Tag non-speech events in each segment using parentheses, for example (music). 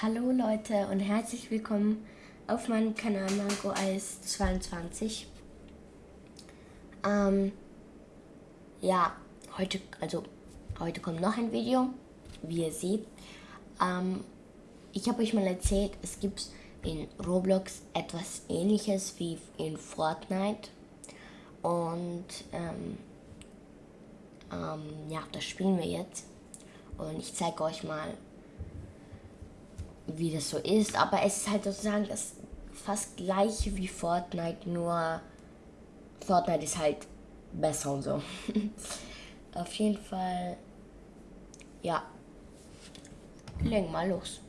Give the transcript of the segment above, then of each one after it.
Hallo Leute und herzlich willkommen auf meinem Kanal Mango Eis 22. Ähm, ja, heute, also heute kommt noch ein Video, wie ihr seht. Ähm, ich habe euch mal erzählt, es gibt in Roblox etwas ähnliches wie in Fortnite. Und ähm, ähm, ja, das spielen wir jetzt. Und ich zeige euch mal, wie das so ist. Aber es ist halt sozusagen das fast gleiche wie Fortnite, nur Fortnite ist halt besser und so. (laughs) Auf jeden Fall, ja, legen mal los.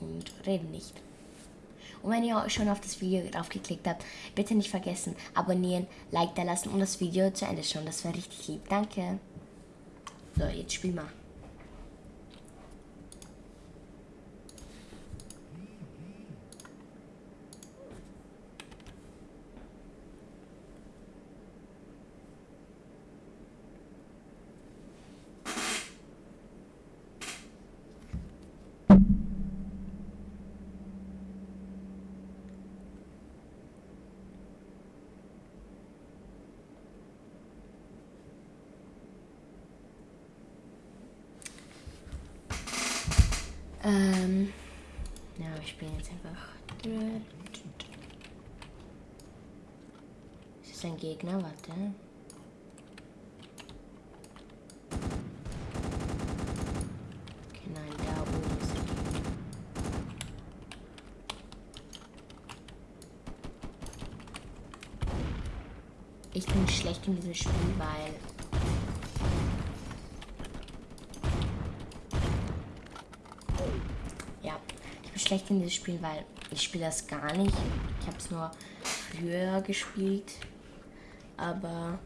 Und reden nicht. Und wenn ihr schon auf das Video drauf geklickt habt, bitte nicht vergessen, abonnieren, Like da lassen und das Video zu Ende schauen. Das wäre richtig lieb. Danke. So, jetzt spiel mal. Ähm, ja, ich bin jetzt einfach. Ist das ein Gegner? Warte. Okay, nein, da oben ist der Gegner. Ich bin schlecht in diesem Spiel, weil schlecht in dieses Spiel, weil ich spiele das gar nicht. Ich habe es nur früher gespielt, aber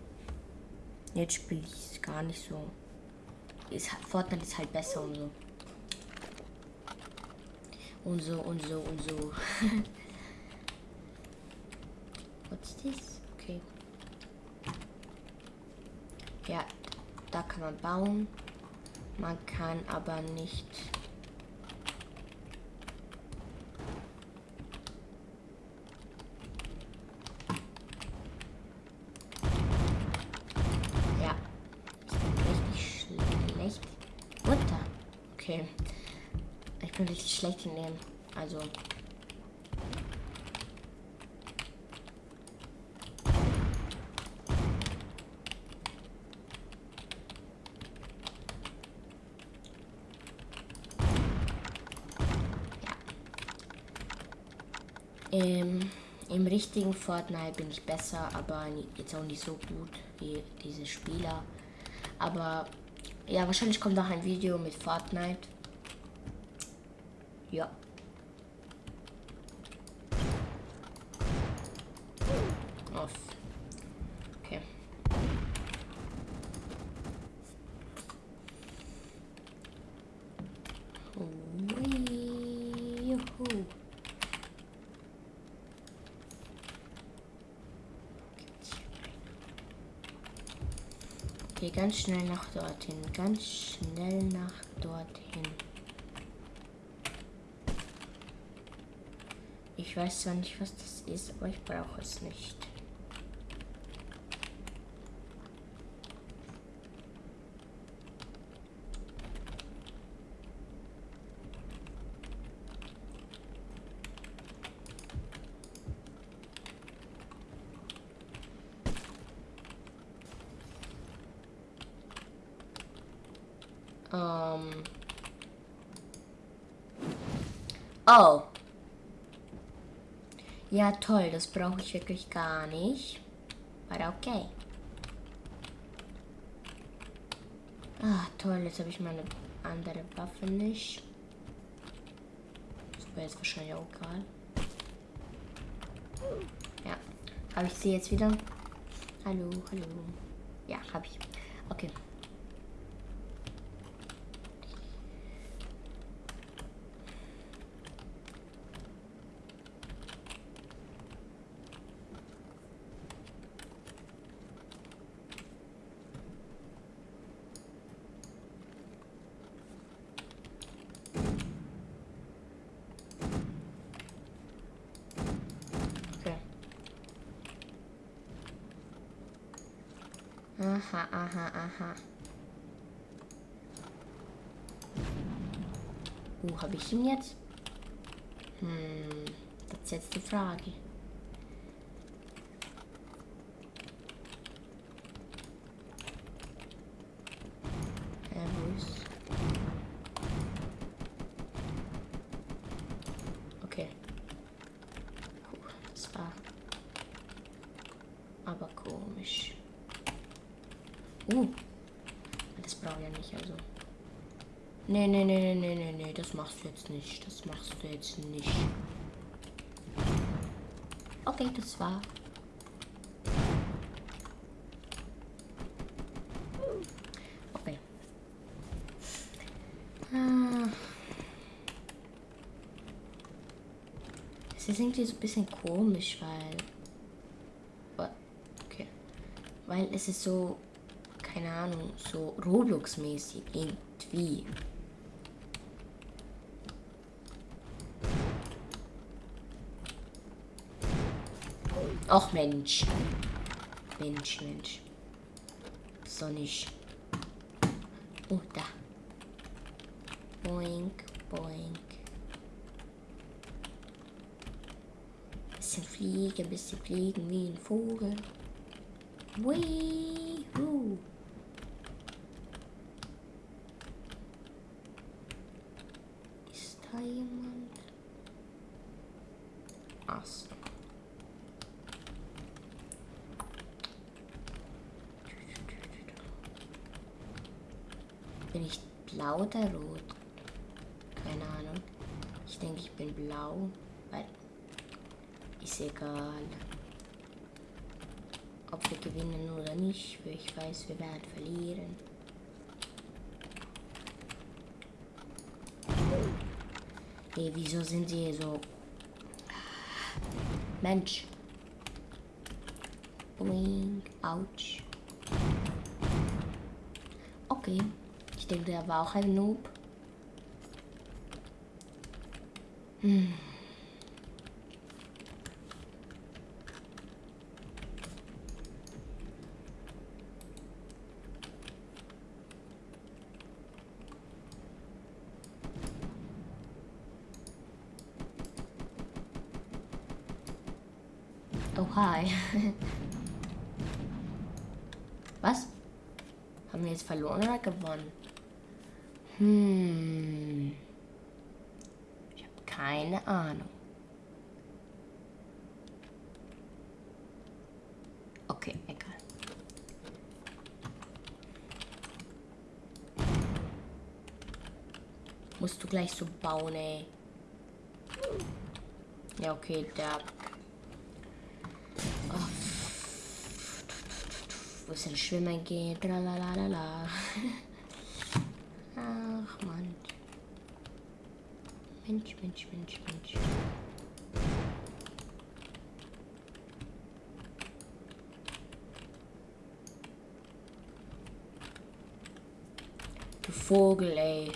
jetzt spiele ich es gar nicht so. Ist, Fortnite ist halt besser und so. Und so und so und so. (laughs) What's this? Okay. Ja, da kann man bauen. Man kann aber nicht Ich bin richtig schlecht in dem. Also. Im, Im richtigen Fortnite bin ich besser, aber jetzt auch nicht so gut wie diese Spieler. Aber ja, wahrscheinlich kommt noch ein Video mit Fortnite. Ja. Juhu. Okay, ganz schnell nach dorthin. Ganz schnell nach dorthin. Ich weiß zwar nicht, was das ist, aber ich brauche es nicht. Um. Oh. Ja, toll. Das brauche ich wirklich gar nicht. Aber okay. Ah, toll. Jetzt habe ich meine andere Waffe nicht. Das wäre jetzt wahrscheinlich auch egal. Ja. Habe ich sie jetzt wieder? Hallo, hallo. Ja, habe ich. Okay. Aha, aha, aha. Wo habe ich ihn jetzt? Hm, das ist jetzt die Frage. Okay. Puh, das war aber komisch. Uh, das brauche ich ja nicht, also. Nee, nee, nee, nee, nee, nee, nee, das machst du jetzt nicht. Das machst du jetzt nicht. Okay, das war. Okay. Ah. Es ist irgendwie so ein bisschen komisch, weil. Okay. Weil es ist so, keine Ahnung, so Roblox-mäßig irgendwie. Ach Mensch. Mensch, Mensch. So nicht. Oh, da. Boink, boink. Bisschen fliegen, bisschen fliegen wie ein Vogel. Wee, Ist da jemand? So. Bin ich blau oder rot? Keine Ahnung. Ich denke, ich bin blau, weil ist egal. Ob wir gewinnen oder nicht, ich weiß, wir werden verlieren. Hey, wieso sind sie so? Mensch. Boing, ouch. Okay. Ich denke, der war auch ein Noob. Hm. Oh, hi. Was? Haben wir jetzt verloren oder gewonnen? Hm. Ich habe keine Ahnung. Okay, egal. Musst du gleich so bauen, ey. Ja, okay, der. Wo es in Schwimmen geht. Lalalala. (laughs) Ach, Mann. Mensch, Mensch, Mensch, Mensch. Du Vogel, ey.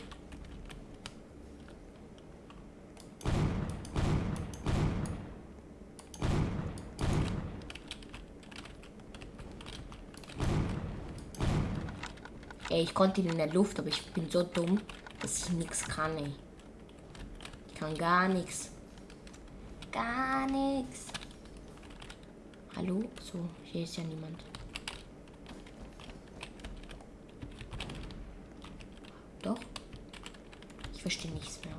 Ey, ich konnte ihn in der Luft, aber ich bin so dumm, dass ich nichts kann, ey. Ich kann gar nichts. Gar nichts. Hallo? So, hier ist ja niemand. Doch? Ich verstehe nichts mehr.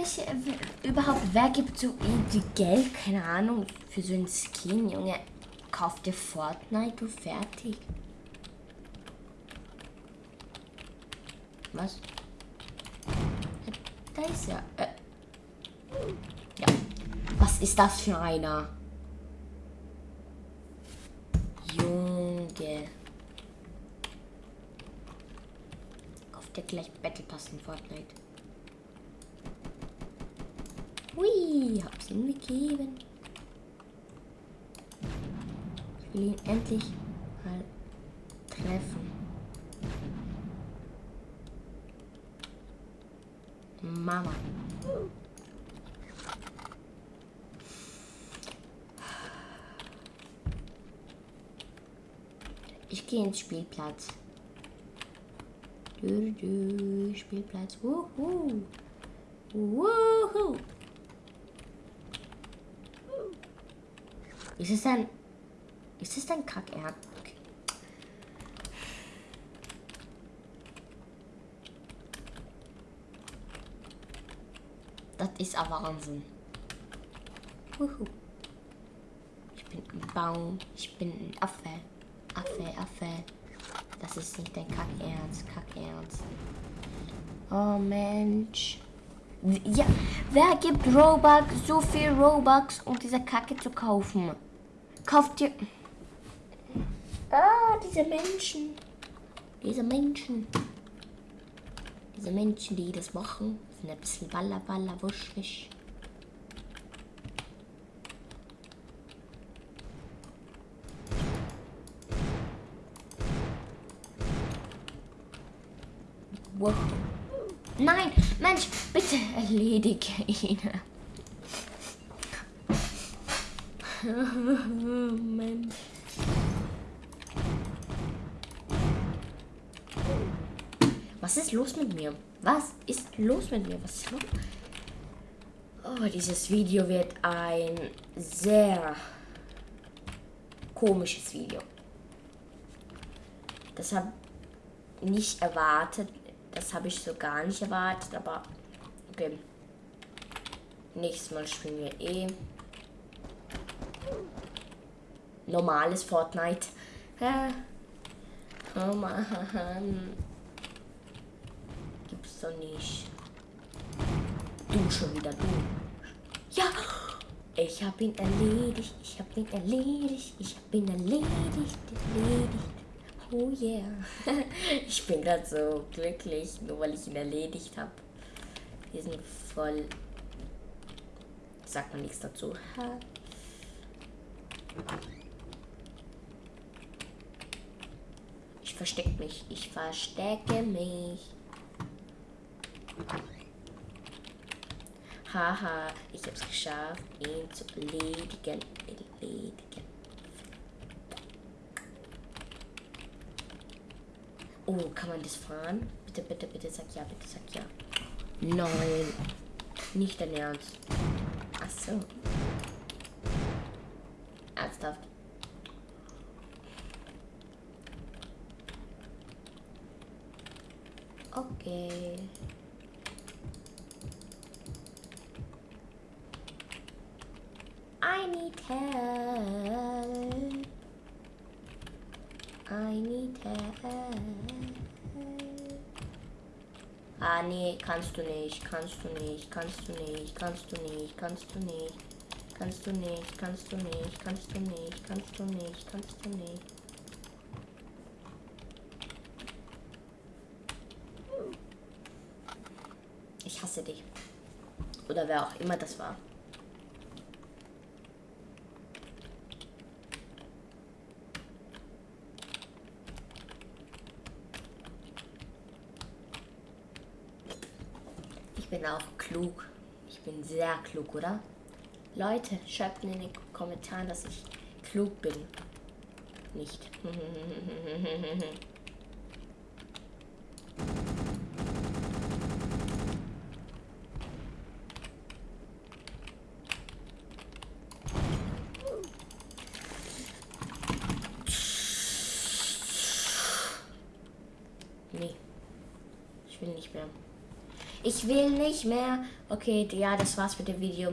Ich, äh, überhaupt, wer gibt so irgendwie Geld, keine Ahnung, für so einen Skin, Junge? Kauf dir Fortnite und fertig. Was? Da ist ja. Äh. Ja. Was ist das für einer? Junge. Kauf dir gleich Battle Pass in Fortnite. Hui, hab's ihm gegeben. Ich will ihn endlich mal treffen. Mama. Ich gehe ins Spielplatz. Du, du, Spielplatz. Wuhu. Wuhu. Ist es ein. Ist es ein Kackerd? Okay. Das ist ein Wahnsinn. Wuhu. Ich bin ein Baum. Ich bin ein Affe. Affe, Affe. Das ist nicht dein Kackernst. Kackernst. Oh Mensch. Ja, wer gibt Robux, so viel Robux, um diese Kacke zu kaufen? Kauft ihr. Ah, diese Menschen. Diese Menschen. Diese Menschen, die das machen, sind ein bisschen baller, baller, wuschig. Wow. Nein, Mensch, bitte erledige ihn. Mensch. (laughs) Was ist los mit mir? Was ist los mit mir? Was ist los? Oh, dieses Video wird ein sehr komisches Video. Das habe ich nicht erwartet. Das habe ich so gar nicht erwartet, aber okay. Nächstes Mal spielen wir eh normales Fortnite. Oh Mann. Gibt's doch nicht. Du schon wieder, du. Ja! Ich hab ihn erledigt, ich hab ihn erledigt, ich hab ihn erledigt, erledigt. Oh yeah. (laughs) ich bin gerade so glücklich, nur weil ich ihn erledigt habe. Wir sind voll. Sagt man nichts dazu. Ich verstecke mich. Ich verstecke mich. Haha, ich habe es geschafft, ihn zu erledigen. Erledigen. Oh, kann man das fahren? Bitte, bitte, bitte, sag ja, bitte, sag ja. Nein, nicht dein Ernst. Ach so. Ernsthaft. Okay. I need help. I need help. Ah, nee, kannst du nicht, kannst du nicht, kannst du nicht, kannst du nicht, kannst du nicht, kannst du nicht, kannst du nicht, kannst du nicht, kannst du nicht, kannst du nicht. Ich hasse dich. Oder wer auch immer das war. Ich bin auch klug. Ich bin sehr klug, oder? Leute, schreibt in den Kommentaren, dass ich klug bin. Nicht. (laughs) nee. Ich will nicht mehr. Ich will nicht mehr. Okay, ja, das war's mit dem Video.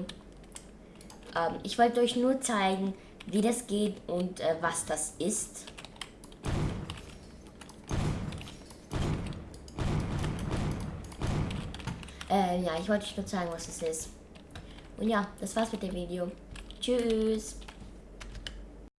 Ähm, ich wollte euch nur zeigen, wie das geht und äh, was das ist. Äh, ja, ich wollte euch nur zeigen, was es ist. Und ja, das war's mit dem Video. Tschüss.